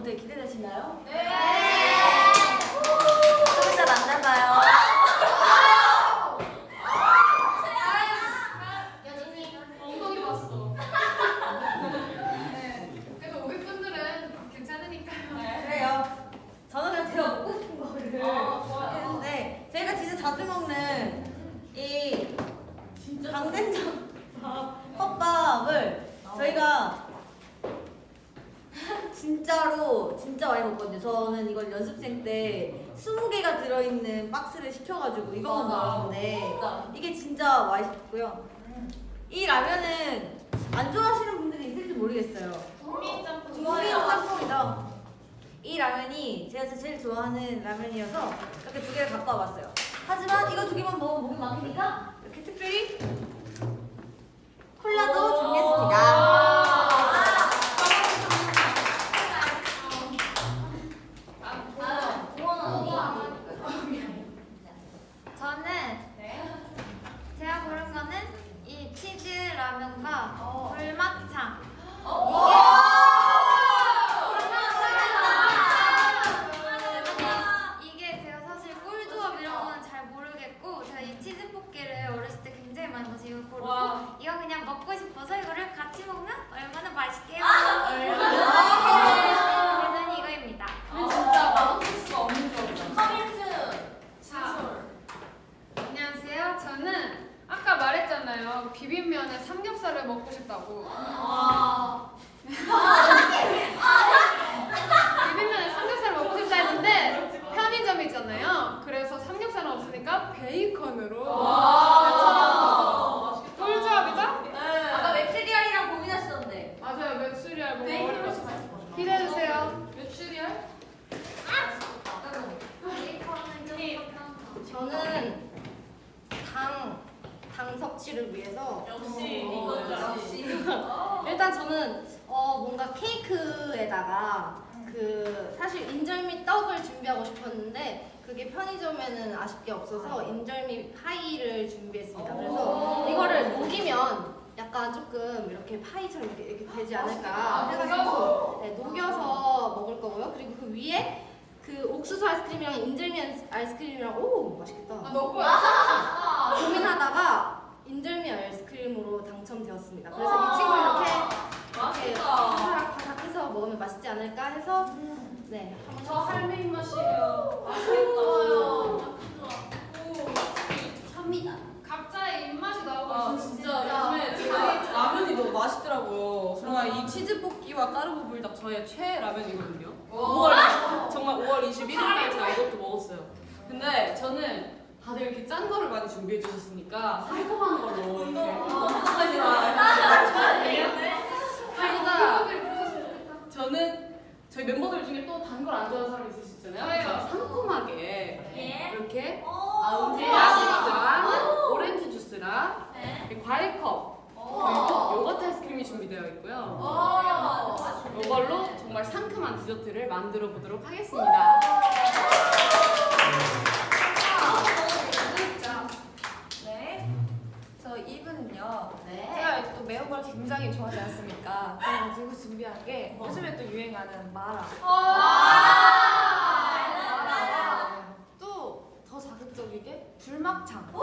어때 기대되시나요? 네. 좀 이따 만나봐요. 여진이 엉덩이 봤어. 네. 그래서 우리 분들은 괜찮으니까요. 그래요. 저는 그냥 제가 먹고 싶은 거를 아, 좋아요. 했는데 제가 진짜 자주 먹는 이 강된장 컵밥을 저희가 진짜로 진짜 많이 먹거든요. 저는 이걸 연습생 때 20개가 들어있는 박스를 시켜가지고 이거만 맞아. 먹었는데 진짜. 이게 진짜 맛있고요. 이 라면은 안 좋아하시는 분들이 있을지 모르겠어요. 국민 짬뽕 국민 짬뽕이죠. 이 라면이 제가 제일 라면이어서 이렇게 두 개를 갖고 와봤어요. 하지만 이거 두 개만 먹으면 목이 막히니까 이렇게 특별히 콜라도 준비했습니다. 아, 고원 언니. 저는 네. 제가 고른 거는 이 치즈 라면과 어. 불막창. 이게 제가 사실 꿀조합 이런 거는 잘 모르겠고 제가 이 치즈 볶기를 어렸을 때 굉장히 많이 먹어서 이걸 고르고 와. 이거 그냥 먹고 싶어서 이거를 같이 먹으면 얼마나 맛있게요. 그래서 이거입니다. 근데 진짜 맛없을 수가 없는 거죠. 커민스. 자, 안녕하세요. 저는 아까 말했잖아요. 비빔면에 삼겹살을 먹고 싶다고. 와. 비빔면에 삼겹살을 먹고 싶다 했는데 편의점이잖아요. 그래서 삼겹살은 없으니까 베이컨으로 와. 맛있겠다. 꿀조합이죠? 네. 아까 메추리알이랑 고민하시던데. 맞아요. 메추리알 먹어 베이컨이 어려워. 훨씬 맛있을 것 같아. 기대해주세요. 메추리알? 저는 당, 당 섭취를 위해서 역시 어, 이거지. 일단 저는 어, 뭔가 케이크에다가 그 사실 인절미 떡을 준비하고 싶었는데 그게 편의점에는 아쉽게 없어서 인절미 파이를 준비했습니다. 그래서 이거를 녹이면 약간 조금 이렇게 파이처럼 이렇게, 이렇게 되지 않을까 해가지고 네, 녹여서 먹을 거고요. 그리고 그 위에 그 옥수수 아이스크림이랑 인절미 아이스크림이랑 오 맛있겠다. 아, 너무 고민하다가 인절미 아이스크림으로 당첨되었습니다. 그래서 이 친구 이렇게 이렇게. 바삭바삭 해서 먹으면 맛있지 않을까 해서 네. 저 할매 입맛이에요. 맛있겠다. 각자의 입맛이 나오고 아 있어요. 진짜 요즘에 제가 라면이 너무 맛있더라고요. 정말 이 치즈 볶기와 까르보 불닭 저의 최애 라면이거든요. 5월 정말 5월 21일에 제가 이것도 먹었어요. 근데 저는 다들 이렇게 짠 거를 많이 준비해 주셨으니까 달콤한 걸로. 이렇게 하니까 저는 저희 멤버들 중에 또 단 걸 안 좋아하는 사람이 있을 수 있잖아요. 상큼하게 이렇게 아운티랑 오렌지 주스랑 그리고 과일컵 그리고 요거트 아이스크림이 준비되어 있고요. 이걸로 정말 상큼한 디저트를 만들어 보도록 하겠습니다. 네. 저 이분은요. 네. 제가 또 매운 걸 굉장히 좋아하지 않습니까? 그래가지고 준비한 게 요즘에 또 유행하는 마라. 또더 자극적이게 불막창. 이렇게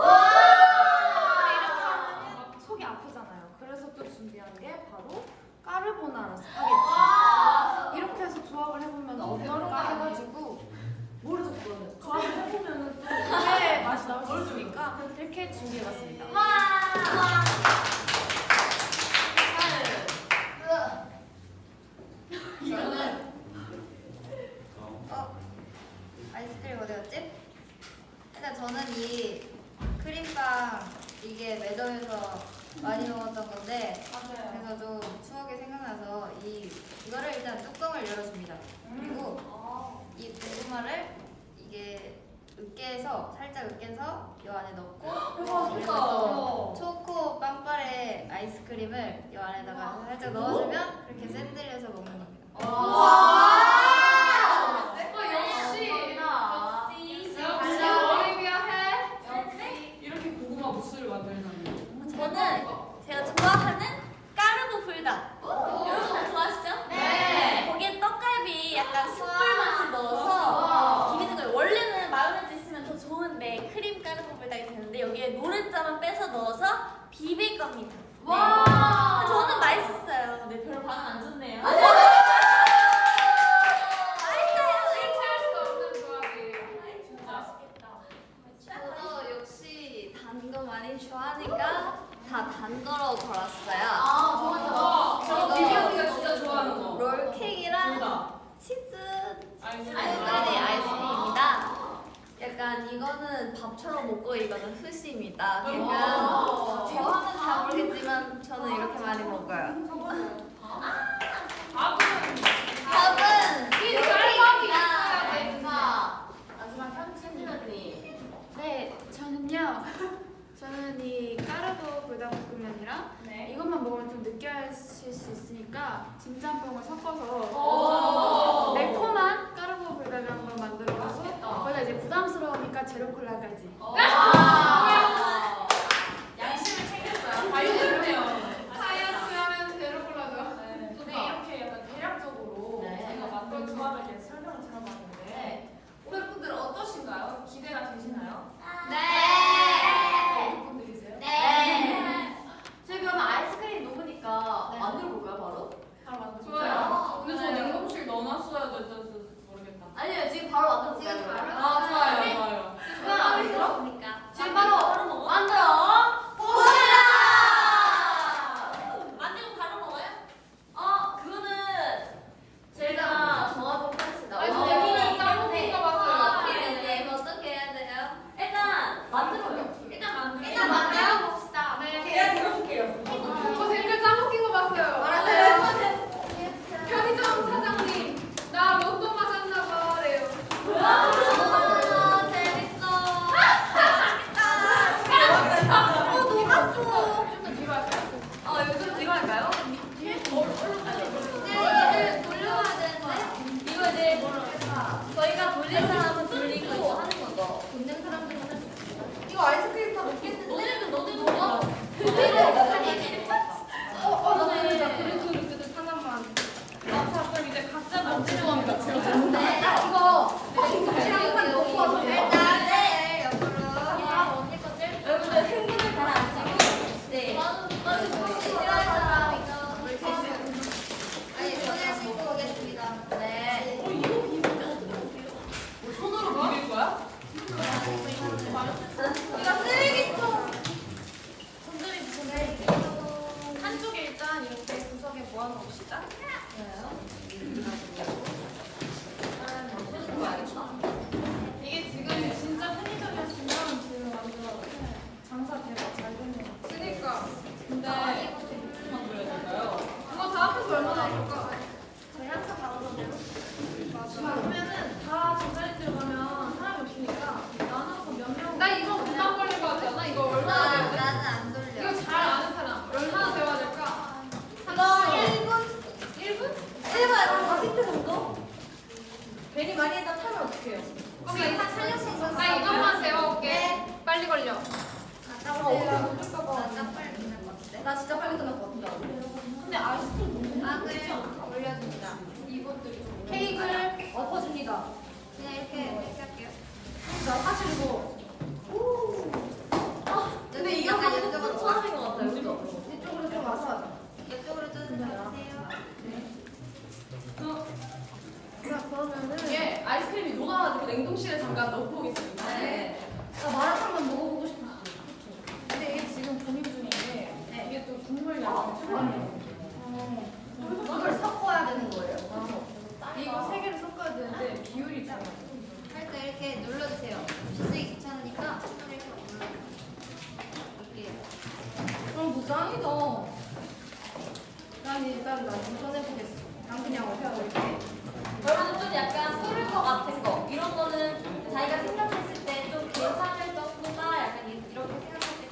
하면 속이 아프잖아요. 그래서 또 준비한 게 바로 까르보나라 스파게티. 이렇게 해서 조합을 해보면 어떨까 해가지고 모르죠 그거는. 조합을 해보면 또 그의 맛이 나올 수 있으니까 이렇게 준비해봤습니다. 저는 어 아이스크림 어디 갔지? 일단 저는 이 크림빵 이게 매점에서 많이 먹었던 건데 그래서 좀 추억이 생각나서 이 이거를 일단 뚜껑을 열어줍니다. 그리고 이 고구마를 이게 으깨서 살짝 으깨서 이 안에 넣고 그리고 또 초코 빵빠레 아이스크림을 이 안에다가 살짝 넣어주면 그렇게 샌들려서 먹는 겁니다.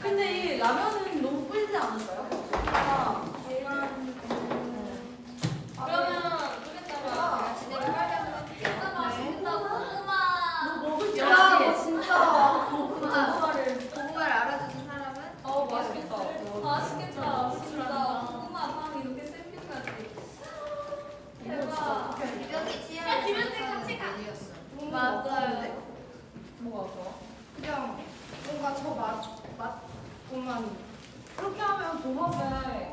근데 이 라면은 너무 뿌리지 않았어요? 아, over.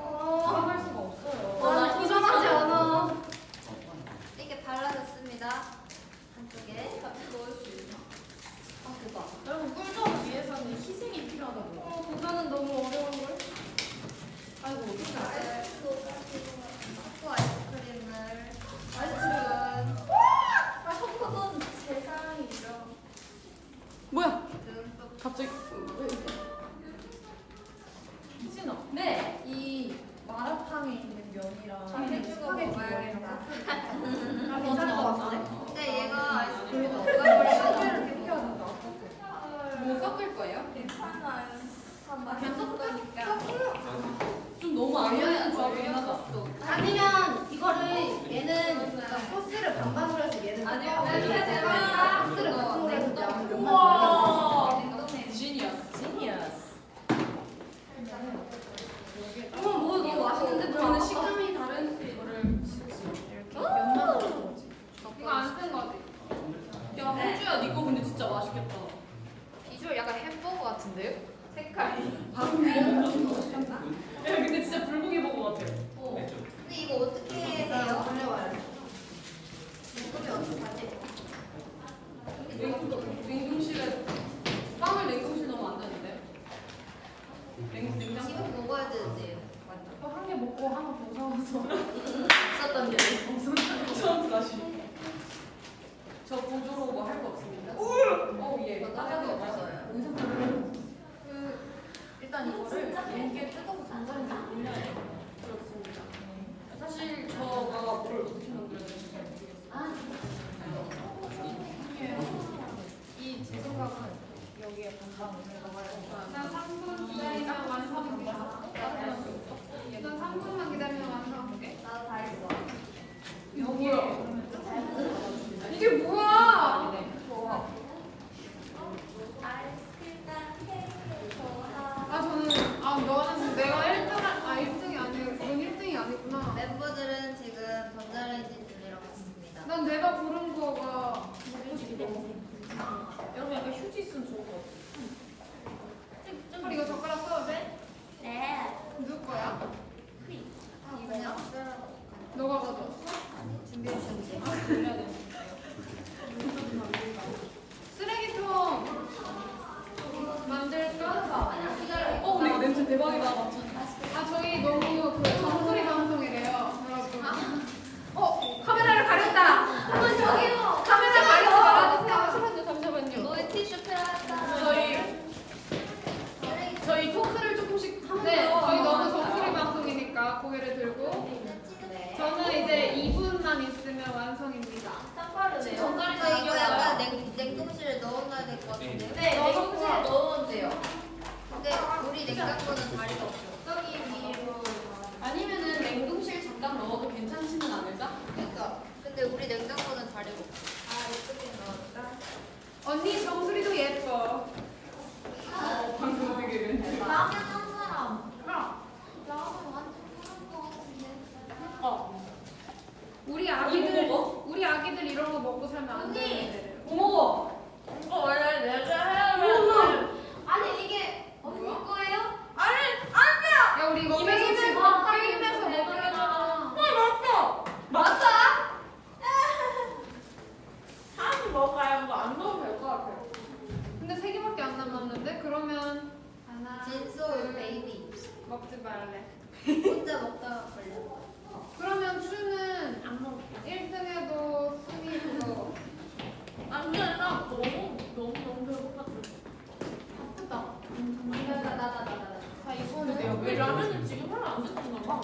돼요. 왜 라면은 지금 하나 안 드시는 가 봐.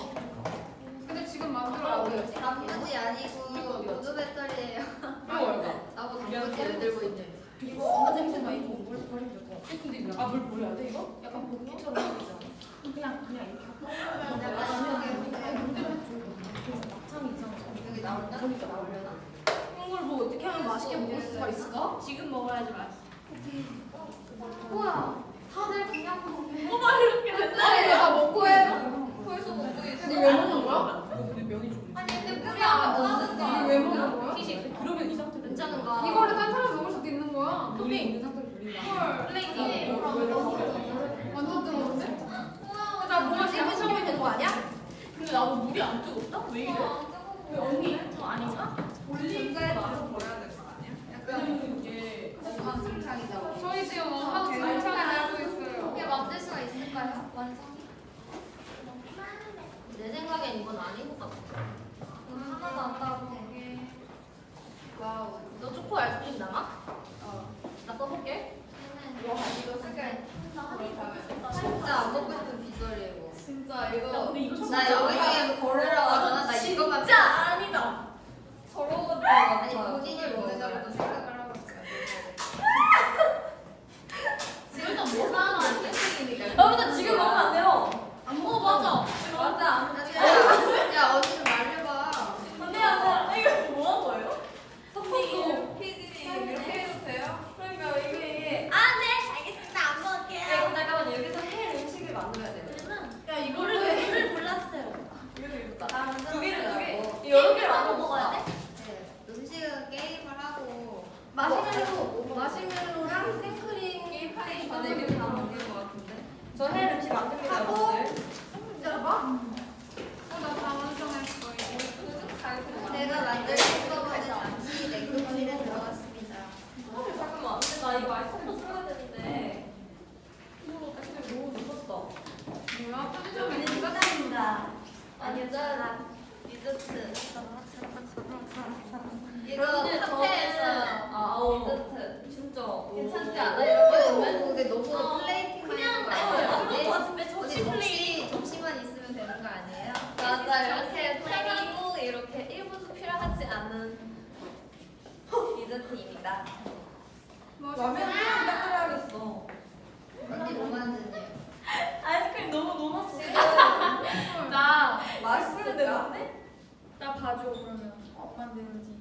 근데 지금 만들어야 돼. 단무지 아니고 보조 배터리예요. 이거 나보고 단무지를 들고 있네. 이거 냄새나 이거 물 버리면 될것 아, 물 아, 버려야 돼 이거? 약간 고기처럼 보이잖아. 그냥 그냥 이렇게. 약간 아, 이렇게 나올려나? 이걸 뭐 어떻게 하면 맛있게 먹을 수가 있을까? 지금 먹어야지 맛있어. 우와. 다들 강양구 먹네. 어머 이렇게 맨날 내가 먹고 해. 거기서 먹고 있어. 근데 왜 먹는 거야? 근데 명이 좀. 아니 근데 뿌리 안 아, 짜는 거야. 왜 먹는 거야? 시식. 그러면 이 상태 괜찮은 거야. 이거를 딴 사람 먹을 수도 있는 거야. 토핑 있는 상태로 돌린다. 헐. 플레이팅. 아, 뭐, 뭐, 뭐, 완전 뜨거운데? 우와. 나 뭔가 지금 처음에 되는 거 아니야? 근데 나도 물이 안 뜨겁다? 왜 이래? 아, 왜 언니? 저 아니가? 올리브에 버려야 될 거 아니야? 약간 이게. 어, 저희 지금 하고 잘하는 될까요? 완성이? 내 생각엔 이건 아닌 것 같아. 음, 하나도 안 나왔네. 와우. 너 초코 아이스크림 남아? 어. 나 써볼게. 와, 이거 색깔. 진짜 안 먹고 싶은 비주얼이에요. 이거. 진짜 이거. 나 여기서 걸으러 가잖아. 나 이거 같아. 진짜 아니다. 서러웠던 것 같아. 아니, 본인이 먹는다고 생각을 하고 있어요. 지금 뭐 사는 안 땡땡이니까. 여러분들 지금 먹으면 안 돼요. 안 먹어 맞아. 맞아. 야, 야 언니 좀 말려봐. 안돼 안돼. 이거 뭐 한 거예요? 섞었어. 피디님 이렇게 해도 돼요? 그러니까 이게 이게 안돼 알겠습니다 안 먹을게요. 네, 잠깐만 여기서 해 음식을 만들어야 돼요. 야 이거를 이거를 왜? 물을 골랐어요. 이거 이거 나두 개를 두 개. 뭐, 여러 개를 만들어 먹어야 돼? 네, 음식은 게임을 하고 마시멜로 마시멜로랑 아, 네, 이게 다 먹는 것 같은데. 이거 카페에서 저는- 아, 어. 디저트. 진짜. 괜찮지 않아? 이렇게 이렇게 보면 근데 너무 어, 플레이팅만 그냥 있는 거 어, 아니에요? 그런 거 같은데 어디 접시 플레이. 접시 접시만 있으면 되는 거 아니에요? 맞아 이렇게 편하고 이렇게 1분도 필요하지 않은 디저트입니다. 라면 딱 끓여야겠어. 언니 뭐 만드니? 아이스크림 너무 녹았어. 나 맛있을 때인데? 나 봐줘 그러면. 어 만드는지.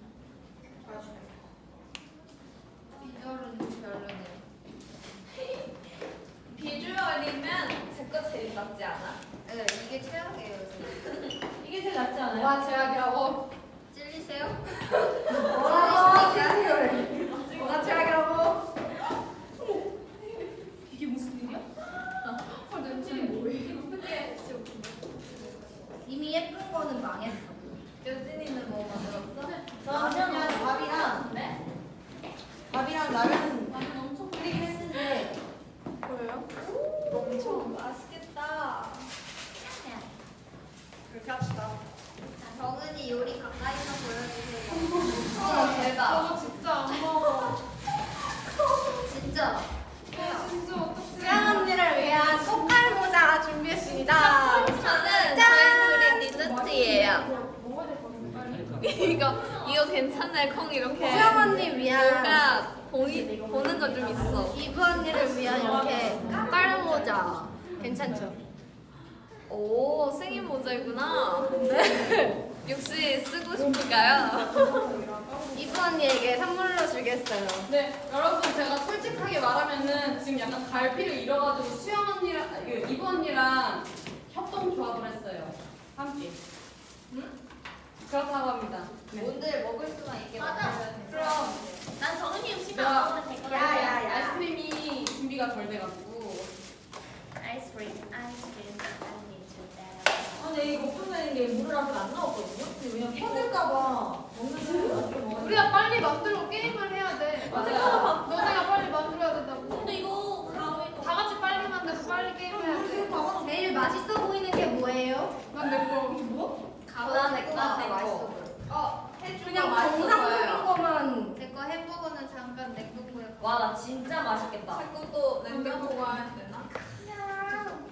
냉장고 가야 되나?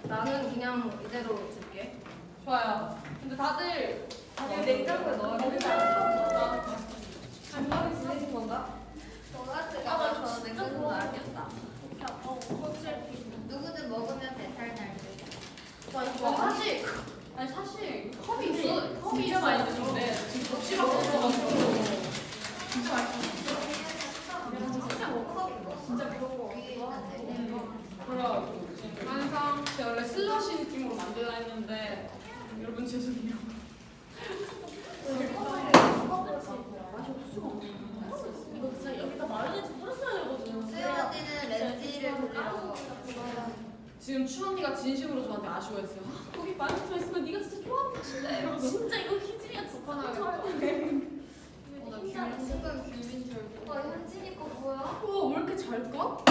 나는 그냥 이대로 줄게. 좋아요. 근데 다들 다들 냉장고에 넣어야 돼. 건강히 지내신 건가? 도가스가 아, 나저 진짜 냉동고 좋아. 알겠다. 누구든 먹으면 배탈 날 듯. 와 이거 사실 아니 사실 컵이 있어. 컵이 진짜 있어. 많이 드는데 지금 접시밖에 없어가지고 진짜 맛있어. 진짜 거 위에 있는데. 지금 완성. 제가 원래 슬러시 느낌으로 만들라 했는데 여러분 죄송해요. 이거 진짜 여기다 마요네즈 뿌렸어야 되거든. 수영 언니는 렌즈를 돌리고 지금 추 언니가 진심으로 저한테 아쉬워했어요. 아, 거기 많이 들어있으면 네가 진짜 좋아하는 맛인데. 진짜 이거 희진이가 진짜 하나 나 귤, 순간 귤인 줄 알고. 와, 현진이 거 뭐야? 우와 왜 이렇게 잘 까?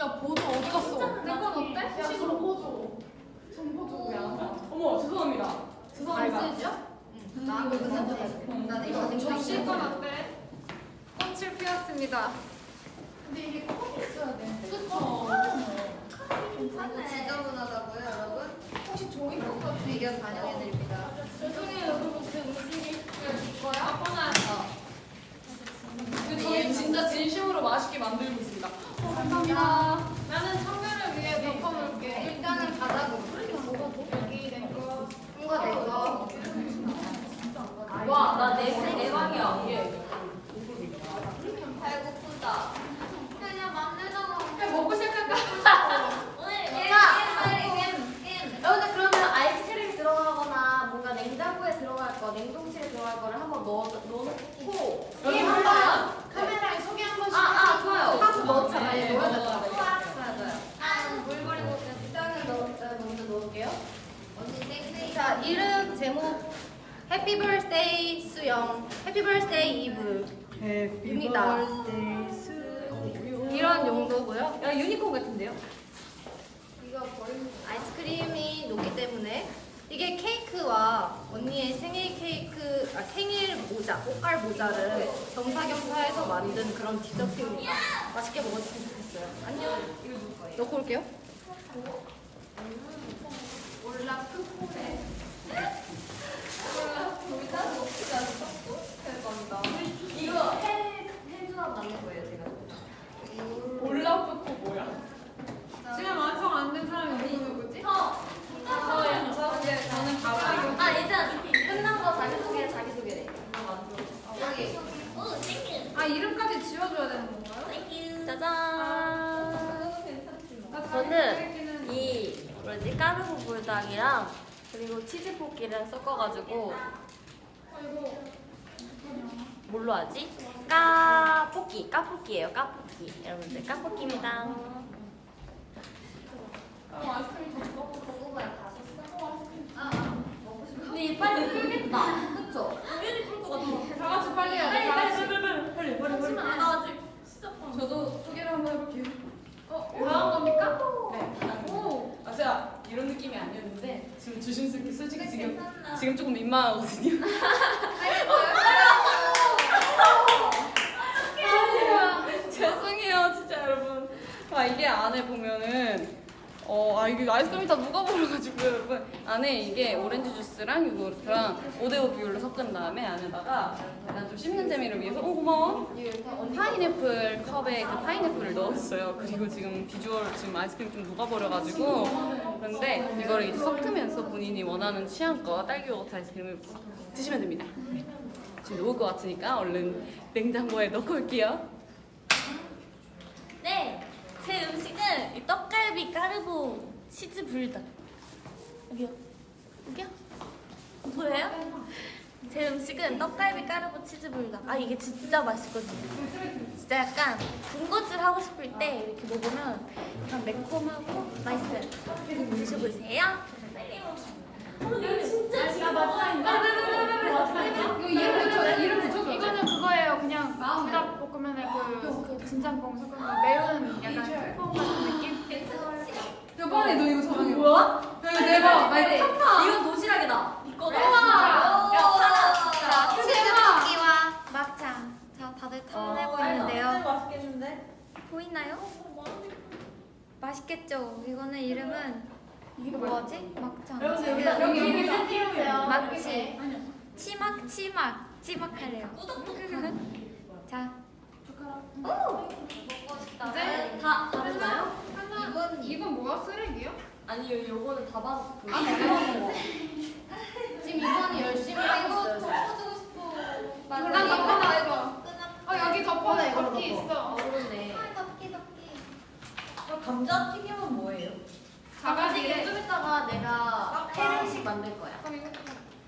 야 보조 어디 갔어? 내건 어때? 야, 식으로 보조. 전보조야. 어머 죄송합니다. 말쓰죠? 나 이거 끝났지? 나 이거 접시 건 어때? 꽃을 피웠습니다. 근데 이게 꼭 있어야 돼. 그쵸. 이거 지저분하다고요, 여러분? 혹시 종이컵 같은 의견 반영해드립니다. 죄송해요 여러분 제 음식이 근데 저희 진짜 진심으로 맛있게 만들고 있습니다. 감사합니다. 나는 청결을 위해 덮어볼게. 일단은 바닥으로. 여기 내 거. 뭔가 내 거. 와, 나내 대박이야. 배고프다. 그냥 만들잖아. 그냥 먹고 시작할까? 오늘 야, 근데 그러면 아이스크림 들어가거나 뭔가 냉장고에 들어갈 거, 냉동실에 들어갈 거를 한번 넣어 넣어놓고 게임 한번 카메라에 소개 한 번씩. 아, 아, 좋아요. 하고 넣었잖아. 네, 넣어야 되잖아. 맞아요. 물 버리고 일단은 넣, 먼저 넣을게요. 언니 땡땡이. 자 이름 제목 Happy birthday 수영 happy birthday 이브 입니다. 이런 용도고요. 야, 유니콘 같은데요? 이거 버리는 아이스크림이 녹기 때문에 이게 케이크와 언니의 생일 케이크 아, 생일 모자 꽃갈 모자를 겸사겸사해서 만든 그런 디저트입니다. 맛있게 먹었으면 좋겠어요. 안녕. 이거 누구 거예요? 넣고 올게요. 올라 크포네. 이거 해 해주나 받는 거예요, 제가. 올라프코 뭐야? 지금 완성 안 된 사람이 누구 누구지? 저 가방. 아, 일단 끝난 거 자기소개 자기소개래. 여기. 아 이름까지 지워줘야 되는 건가요? 짜잔. 나 저는 자기소개는 이 뭐지 까르보 불닭이랑 그리고 치즈 볶기를 섞어가지고 뭘로 하지? 까볶이 까볶이에요 까볶이 여러분들 까볶이입니다. 고구마 다 썼어? 아, 먹고 싶어. 근데 이 빨리 끓겠다. 그쵸? 당연히 끓것 같아. 다 같이 빨리 해야 돼. 빨리 다 빨리. 빨리 빨리 빨리 빨리 빨리. 나 아직 저도 소개를 한번 해볼게요. 어, 나온 겁니까? 네. 오. 아 제가 이런 느낌이 아니었는데 지금 조심스럽게 솔직히 지금 지금 조금 민망하거든요. 죄송해요 진짜 여러분. 아 이게 안에 보면은 어 아 이게 아이스크림이 다 녹아버려가지고 여러분 안에 이게 오렌지 주스랑 요거트랑 오데오 비율로 섞은 다음에 안에다가 약간 좀 씹는 재미를 위해서 오 고마워 파인애플 컵에 그 파인애플을 넣었어요. 그리고 지금 비주얼 지금 아이스크림 좀 녹아버려가지고 그런데 이거를 이제 섞으면서 본인이 원하는 취향껏 딸기 요거트 아이스크림을 드시면 됩니다. 네. 지금 녹을 것 같으니까 얼른 냉장고에 넣고 올게요. 네, 제 음식은 이 떡갈비 까르보 치즈 불닭. 여기요. 여기요? 보여요? 제 음식은 떡갈비 까르보 치즈 불닭. 아 이게 진짜 맛있거든요. 진짜 약간 군것질 하고 싶을 때 이렇게 먹으면 약간 매콤하고 맛있어요. 드셔보세요. 빨리 먹어. 진짜 이름 붙여 이름 붙여. 이거는 그거예요. 그냥 불닭 볶음면에 그 진짬뽕 섞은 거 매운 약간 짬뽕 같은 느낌. 여번에 너 이거 저번에 뭐야? 이거 대박. 빨리. 이건 도시락이다. 이거다. 우와. 야, 파라. 자 치즈볶이와 막창. 자 다들 탐내고 어, 있는데요. 맛있겠는데? 보이나요? 맛있겠죠? 이거는 이름은 뭐지? 막창. 여기. 치막 치막. 자 이제 다 다르나요? 이건 이건 뭐야? 쓰레기요? 아니요, 요거는 다 받았어. 아, 그래요? 지금 이번이 열심히 하고 있어요. 이거 난 덮어놔 이거. 어 여기 덮어놔, 이걸로 덮기 덮어. 있어. 그렇네. 감자 튀김은 뭐예요? 자가지게. 좀 이따가 내가 해름식 만들 거야. 그럼 이거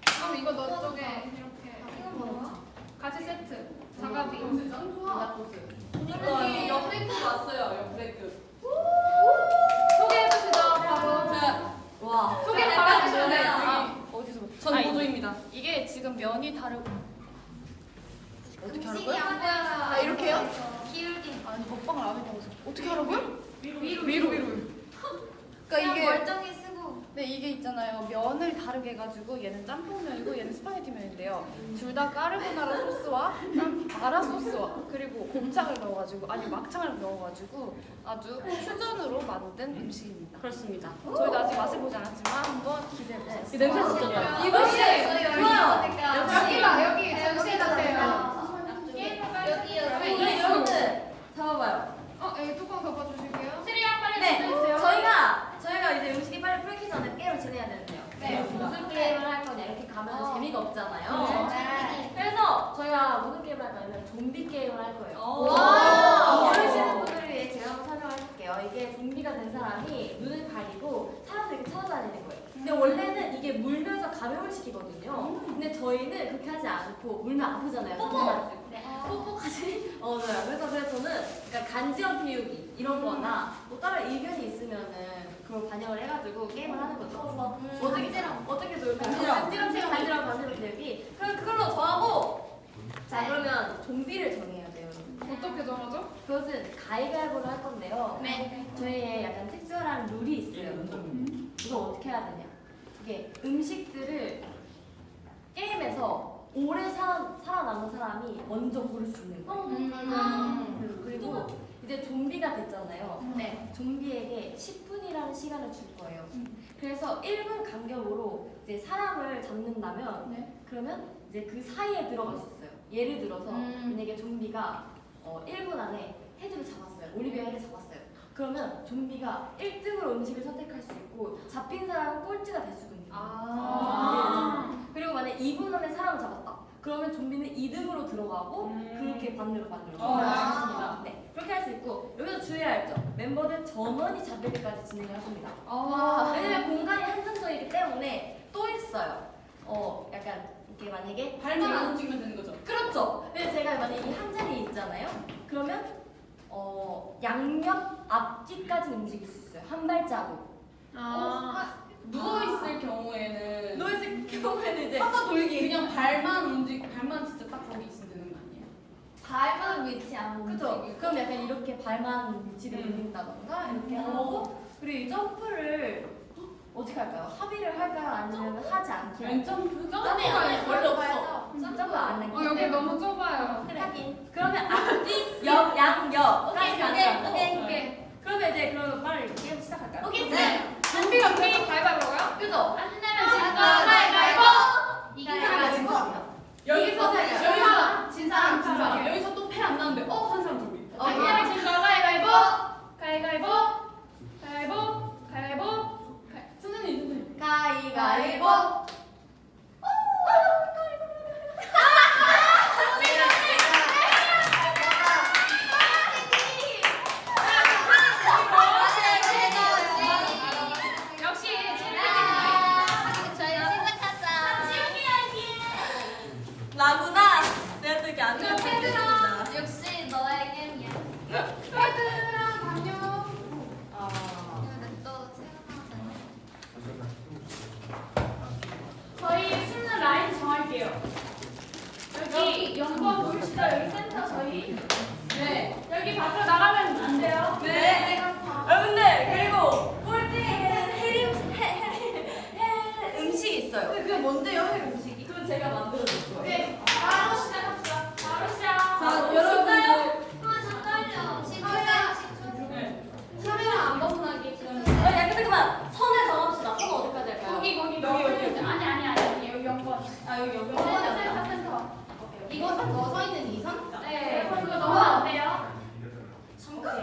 그럼 이거 너 쪽에 이렇게 같이 세트. 자가비. 이거 옆레크 왔어요. 옆레크. 소개해 주시죠 바로. 자, 와. 소개 잘해주셔야 돼요. 아, 어디서? 전 아니. 보조입니다. 이게 지금 면이 다르고 어떻게 하는 거야? 아, 이렇게요? 기울기. 아니 먹방을 안 해봐서 어떻게 하라고요? 위로 위로 위로. 그러니까 이게 네 이게 있잖아요 면을 다르게 해가지고 얘는 짬뽕면이고 얘는 스파게티면인데요 둘 다 까르보나라 소스와 짬 마라 소스와 그리고 곱창을 넣어가지고 아니 막창을 넣어가지고 아주 퓨전으로 만든 음식입니다 그렇습니다. 저희도 아직 맛을 보지 않았지만 한번 기대해보세요 이 냄새 진짜 좋다. 이거 씨 좋아요. 여기가 여기 잠시 같아요. 여기 여기 여러분들 잡아봐요. 어, 여기 뚜껑 덮어주실게요. 네, 저희가 저희가 이제 음식이 빨리 풀기 전에 게임을 진행해야 되는데요. 네. 무슨 게임을 할 거냐 이렇게 가면 어. 재미가 없잖아요. 그래서 저희가 무슨 게임을 할 거냐면 좀비 게임을 할 거예요. 와. 모르시는 분들을 위해 제가 한번 설명을 해볼게요. 이게 좀비가 된 사람이 눈을 가리고 사람들 이렇게 찾아다니는 거예요. 근데 원래는 이게 물면서 감염을 시키거든요. 근데 저희는 그렇게 하지 않고 물면 아프잖아요. 뽀뽀! 뽀뽀까지? 어, 네. 그래서 그래서 저는 그러니까 간지럼 피우기 이런 거나 뭐 다른 의견이 있으면은 그걸 반영을 해가지고 게임을 하는 거죠. 어떻게, 어떻게 놀까요? 간지럼. 간지럼 피우기, 간지럼, 간지럼 피우기. 그럼 그걸로 정하고 자, 그러면 좀비를 정해야 돼요. 어떻게 정하죠? 그것은 가위바위보를 할 건데요. 네. 저희의 약간 특별한 룰이 있어요. 이거 어떻게 해야 되냐? 이게 음식들을 게임에서 오래 살아, 살아남은 사람이 먼저 고를 수 있는 거예요. 음, 그리고 이제 좀비가 됐잖아요. 네. 좀비에게 10분이라는 시간을 줄 거예요. 그래서 1분 간격으로 이제 사람을 잡는다면 네. 그러면 이제 그 사이에 들어갈 수 있어요. 예를 들어서 음. 만약에 좀비가 어, 1분 안에 혜를 잡았어요. 올리비아 혜를 잡았어요. 그러면 좀비가 1등으로 음식을 선택할 수 있고 잡힌 사람은 꼴찌가 될 거예요. 아. 그리고 만약 2분 안에 사람을 잡았다. 그러면 좀비는 2등으로 들어가고 음. 그렇게 반대로 반대로. 어, 알겠습니다. 네, 그렇게 할 수 있고 여기서 주의할 점. 멤버들 전원이 잡힐 때까지 진행을 합니다. 아. 왜냐면 공간이 한정적이기 때문에 또 있어요. 어, 약간 이게 만약에 발만 안 움직이면 되는 거죠. 그렇죠. 근데 제가 만약에 이한 자리에 있잖아요. 그러면 어 양옆 앞뒤까지 움직일 수 있어요. 한 발자국. 아. 누워 있을 경우에는 노이즈 경우에는 이제 한번 돌기 그냥 발만 움직 발만 진짜 딱 거기 있으면 되는 거 아니에요? 발만 위치 안 그죠? 그럼 약간 이렇게 발만 위치를 음. 올린다던가 이렇게 음. 하고 그리고 이 점프를 어떻게 할까요? 합의를 할까요? 아니면 하지 않게 왼 점프? 점프가 점프가 원래 없어. 점프 안 할게요. 어, 여기 너무 좁아요. 그래. 하긴. 그러면 앞뒤 옆 양옆까지 가는 거. 오케이, 오케이. 그러면 이제 그러면 빨리 게임 시작할까요? 오케이. 네. 좀비가 게임 가위바위보고요? 그죠? 안 되면 진다 가위바위보. 이긴 사람이 진 사람이요. 여기서? 여기서 진 사람 진 사람. 여기서 또 패 안 나는데 어 한 사람 있다. 안 되면 진다 가위바위보. 가위바위보. 가위바위보. 가위바위보. 선생님 선생님. 가위가위보. 역시 나구나. 내가 또 이렇게 안 좋은 얘들아. 역시 너의 게임이야. 얘들아 안녕. 아. 저희 쓰는 라인 정할게요. 여기 연구원 보이시죠? 여기 센터 저희. 네. 여기 밖으로 나가면 안 돼요. 네. 여러분들 그리고 꼴등에는 해림 해, 해, 해 음식이 있어요. 그게 뭔데요, 제가 만들어줄 거예요. 오케이. 바로 시작합시다. 바로 시작. 자, 여러분들. 네. 카메라 안 벗어나게. 어, 약간 잠깐만 선을 정합시다. 선 어디까지 할까요? 거기 거기 여기, 여기. 아니 아니 아니 여기 연구원. 아 여기 여기. 센터 센터 센터. 이거 선 넣어서 있는 이 선? 네. 그거 너무 안 돼요. 잠깐만.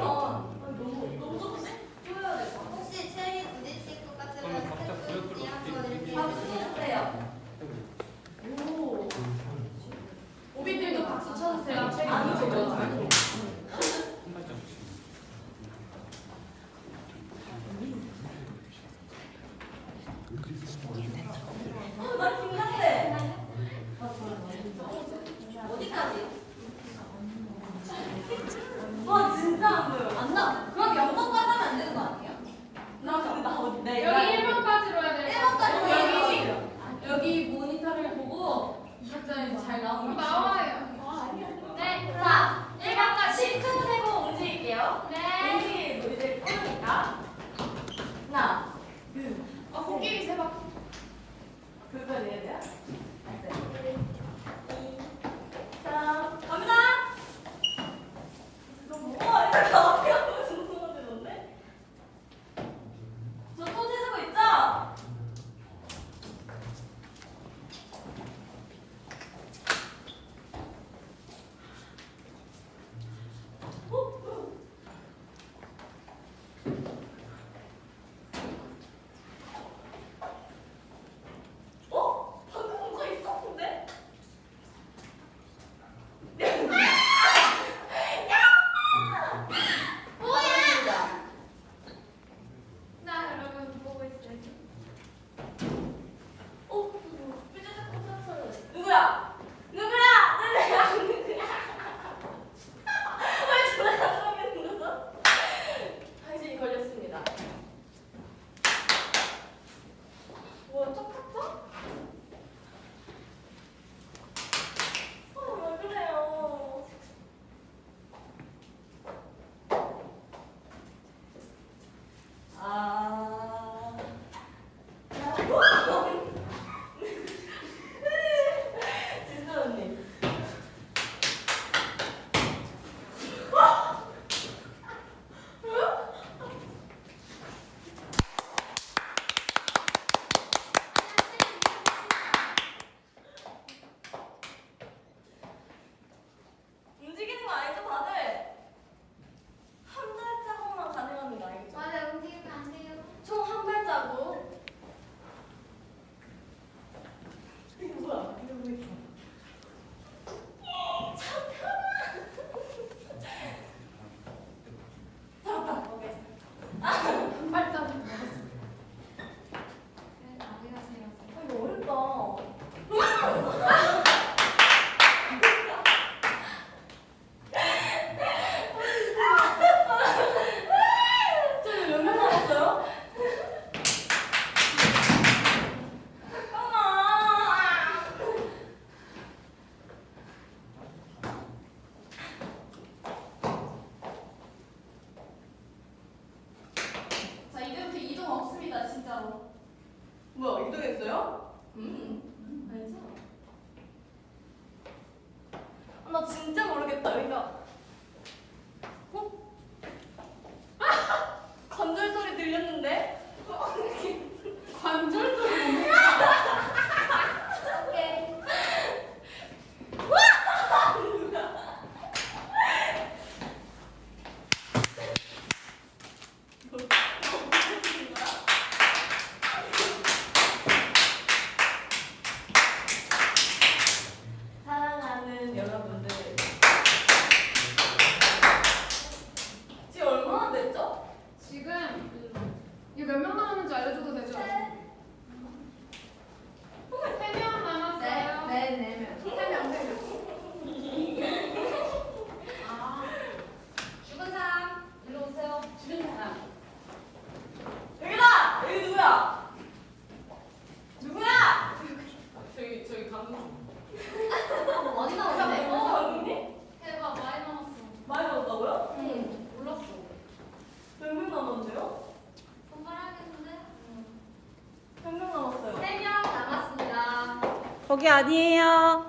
거기 아니에요.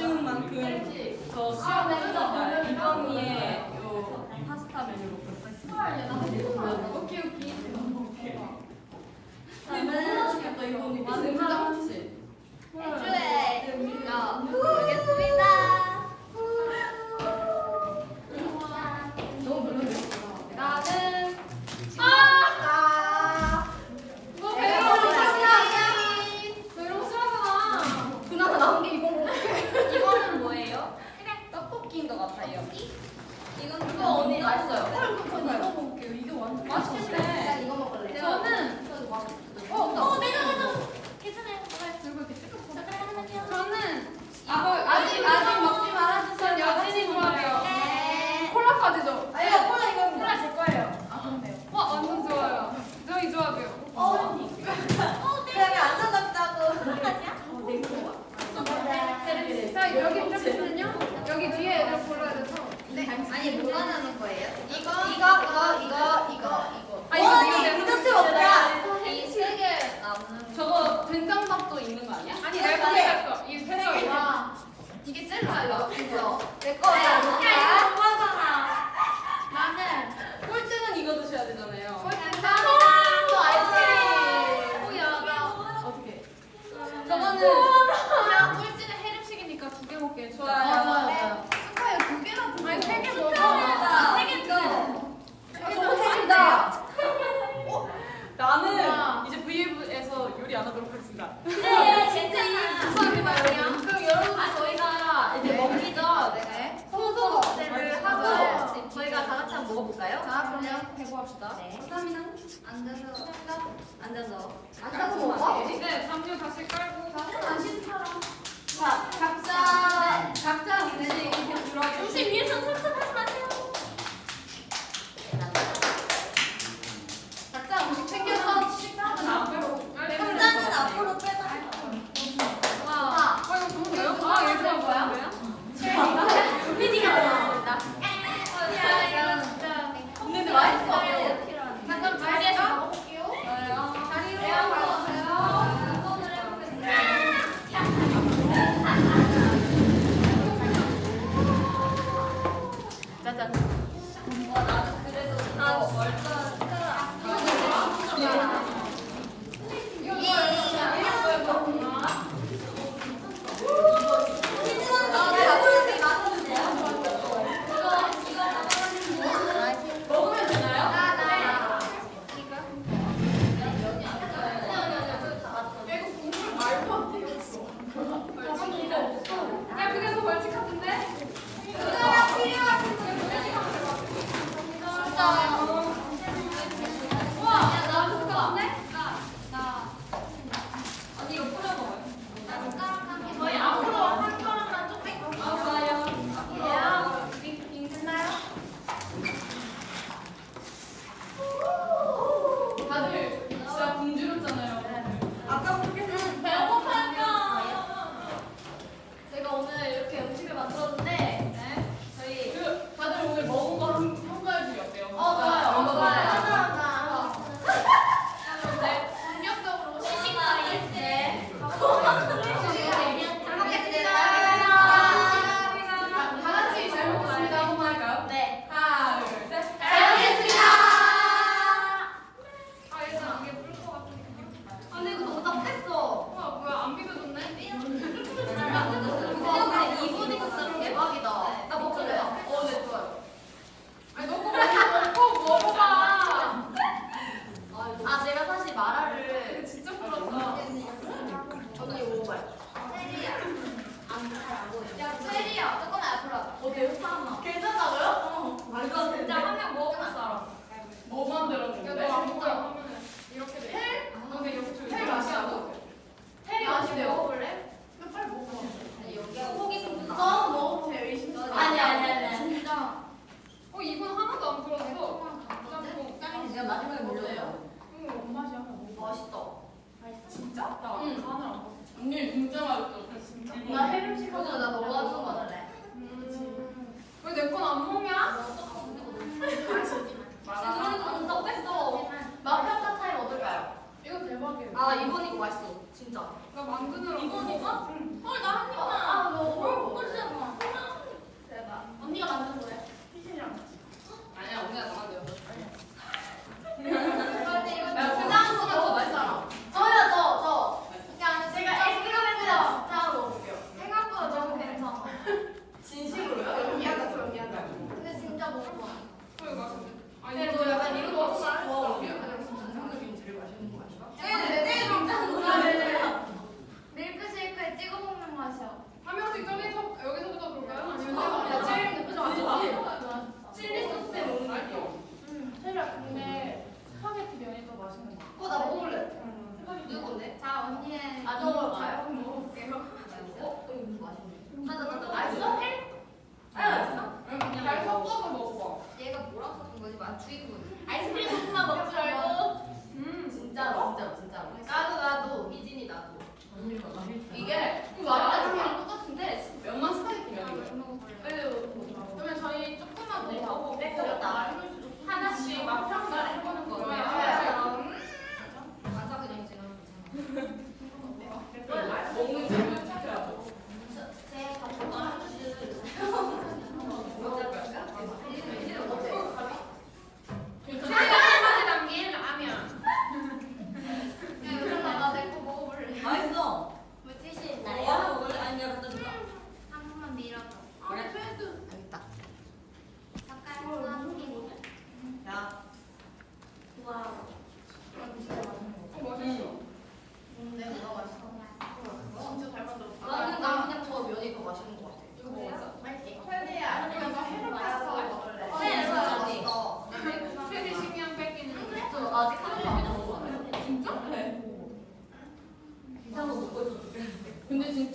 쉬운 만큼 더 수영을 해서 이 범위에.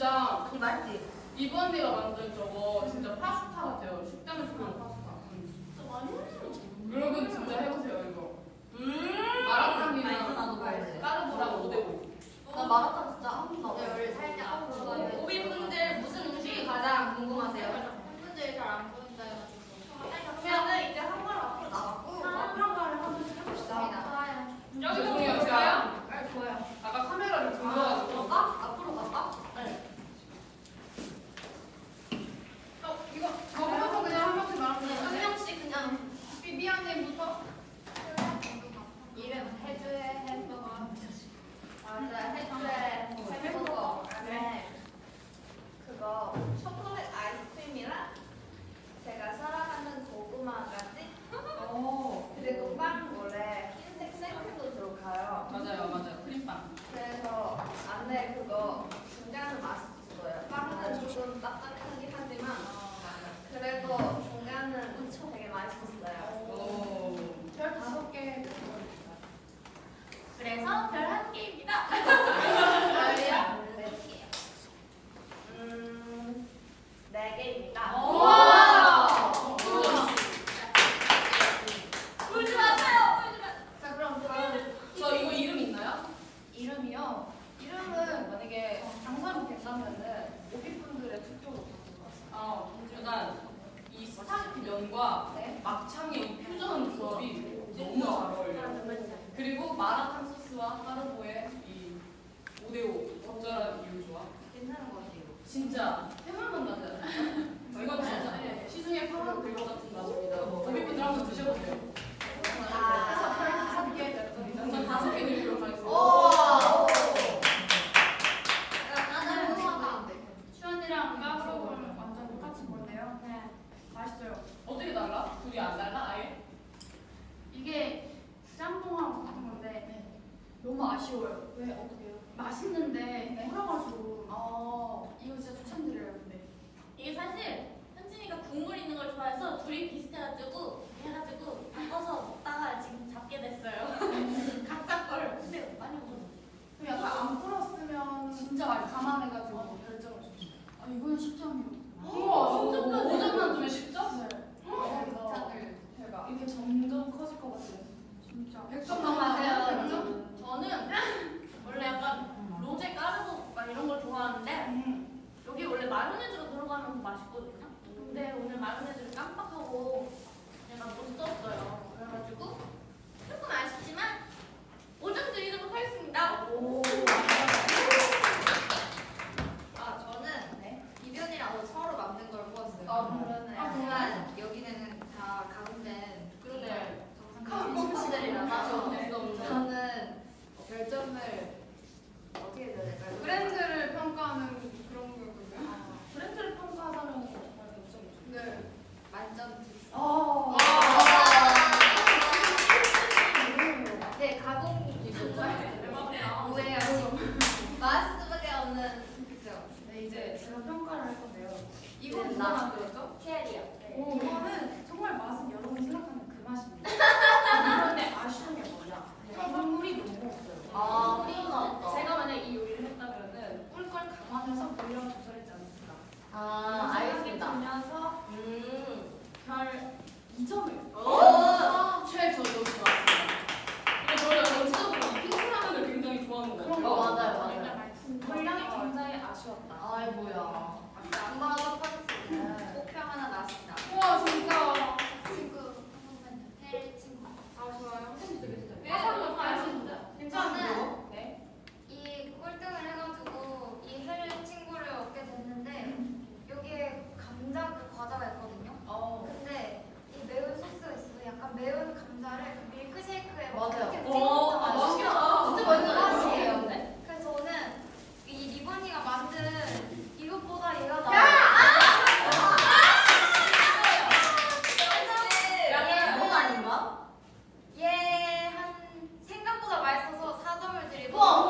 진짜 이 맞지? 이번 내가 만든 저거 진짜 파스타 같아요. 식당에서 파는 파스타. 음. 진짜 많이 하시는 여러분 진짜 해보세요 이거. 음. 마라탕이랑 까르보랑 오대고. 나 마라탕 해가지고 해가지고 바꿔서 먹다가 지금 잡게 됐어요. 각자 거를 근데 많이 먹었어. 약간 안 풀었으면 진짜 많이 감안해가지고 어, 결정을 줬어요. 아 이거는 10점이요. 어, 우와 10점까지. 5점만 주면 10점? 네. 어, 대박. 이게 점점 커질 것 같아요. 진짜. 100점 过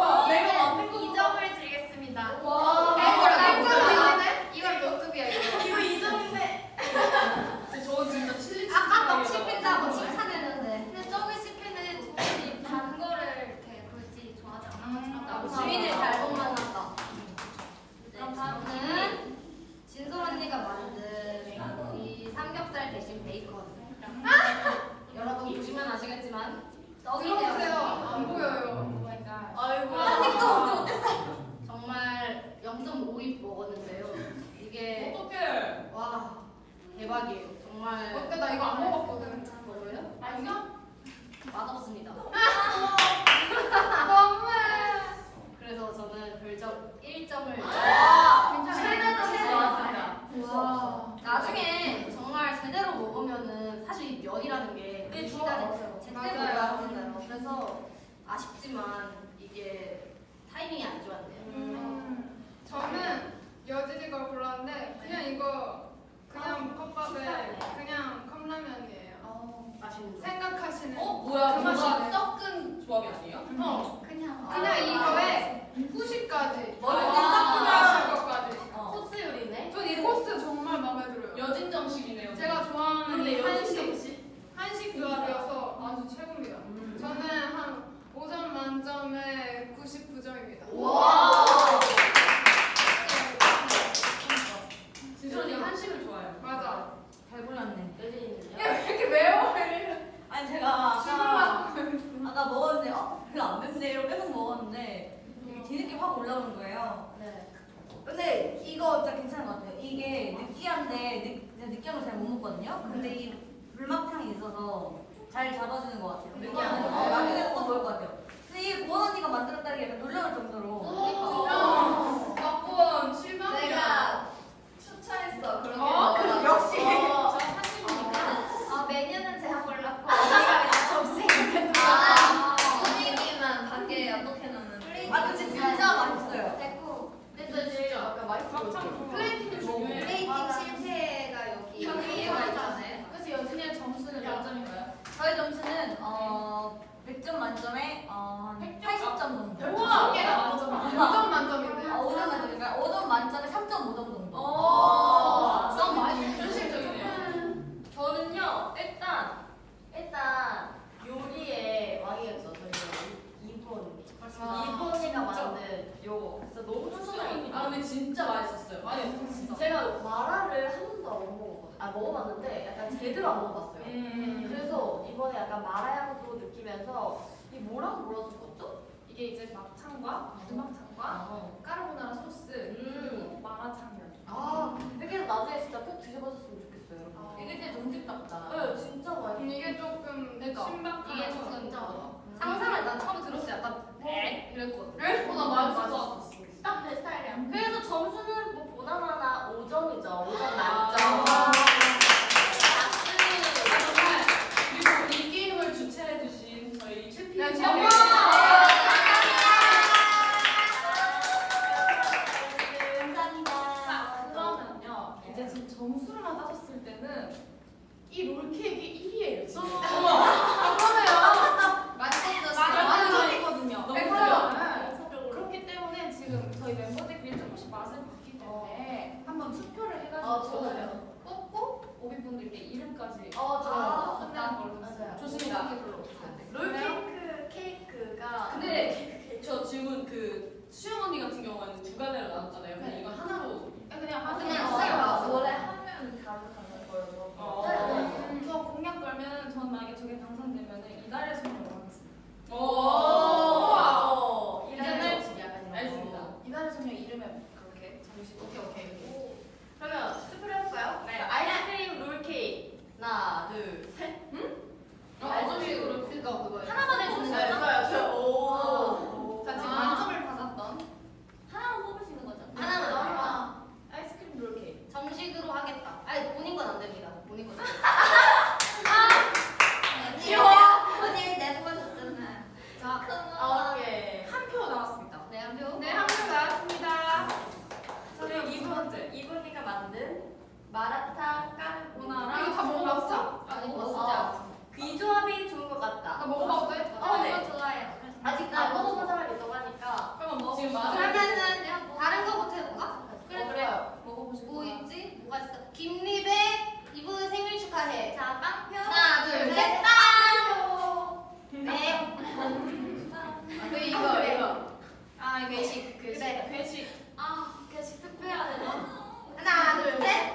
아 먹어봤는데 약간 제대로 안 먹어봤어요 음. 그래서 이번에 약간 마라 향도 느끼면서 이 뭐라고 불러줬었죠? 이게 이제 막창과 부막창과 아, 까르보나라 소스 음. 그리고 마라탕면. 아 근데 나중에 진짜 꼭 드셔보셨으면 좋겠어요 여러분 아. 이게 진짜 정집답다. 네 진짜 맛있어요 이게 조금 그러니까. 신박한 이게 거 진짜. 더 상상을 난 처음에 들었을 때 약간 에 이랬거든. 어, 나 맛있어. 딱 내 스타일이야 그래서 점수는 뭐 보나마나 5점이죠 5점 아. 만점 그리고 이 게임을 주최해주신 저희 칠피 점수로만 따졌을 때는 이 롤케이크 1위예요, 지금. 그러네요. 만점이었어. 만점이거든요. 너무 네, 좋아요. 그래요. 그렇기 때문에 지금 저희 멤버들끼리 조금씩 맛을 봤기 때문에 한번 투표를 해가지고 아, 좋아요. 뽑고 오비분들께 이름까지 어, 좋아요. 끝내는 걸로 맞아요. 좋습니다. 롤케이크 케이크가 근데 저 질문 그 수영 언니 같은 경우는 두 가지를 나눴잖아요. 근데 네. 이거 하나로 그냥 하세요. 그냥 어, 하세요. 원래 하면 다르다는 거여서 어. 음, 저 공약 걸면 전 만약에 저게 당선되면 이달의 소녀로 하겠습니다. 오 이제는 이제는 약간 알겠습니다. 이달의 소녀 이름에 그렇게 정식. 오케이 오케이. 그러면 투표를 해볼까요? 네. 아이스크림 롤케이크 하나 둘셋 어, 어떤 식으로 그거 그거 하나만 해주는 거죠? 좋아요 좋아요 오 자 지금 아. 만점을 받았던 하나만 뽑을 수 있는 거죠? 하나만 더. 하나 아이스크림 롤케이크 정식으로 하겠다. 아니 본인 건 안 됩니다. 본인 건. 귀여워. 언니 내보고 줬잖아. 자, 아 오케이 한 표 나왔습니다. 네, 한 표. 네, 한 표 나왔습니다. 그리고 이분 이분이가 만든 마라탕 까르보나라 이거 다 먹어봤어? 아, 이거 어, 먹었어. 이 조합이 좋은 것 같다. 나 먹어봐도 돼? 어, 네. 이거 좋아해요. 아직 안 먹어본 사람이 있다고 하니까. 그러면 뭐 지금 지금 마- 그러면은 다른 거부터 해볼까? 그래 그래요. 먹어보실 뭐? 있지? 뭐가 있어? 김리배 이분 생일 축하해. 자 빵표. 하나, 둘, 셋, 빵. 네. 아, 그 이거 이거. 아, 괴식. 그 그래. 회식. 아 계속 투표해야 되나? 하나, 둘, 셋.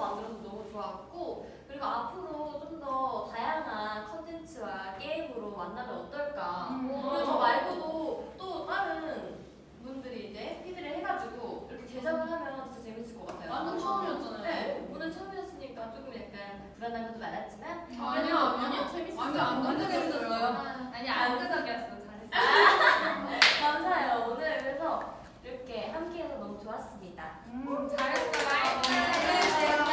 뭐 만들어서 너무 좋았고 그리고 앞으로 좀 더 다양한 컨텐츠와 게임으로 만나면 어떨까? 음. 그리고 저 말고도 또 다른 분들이 이제 피드를 해가지고 이렇게 제작을 하면 진짜 재밌을 것 같아요. 완전 처음이었잖아요. 네, 오늘 처음이었으니까 조금 약간 불안한 것도 많았지만. 아니요 아니요. 재밌었어요. 완전 안 끄덕였어요. 아. 아니 안 끄덕였어 잘했어요. 감사해요. 오늘 그래서 이렇게 함께해서 너무 좋았습니다. 음, 잘했어요. 아, 잘했어요. 잘했어요.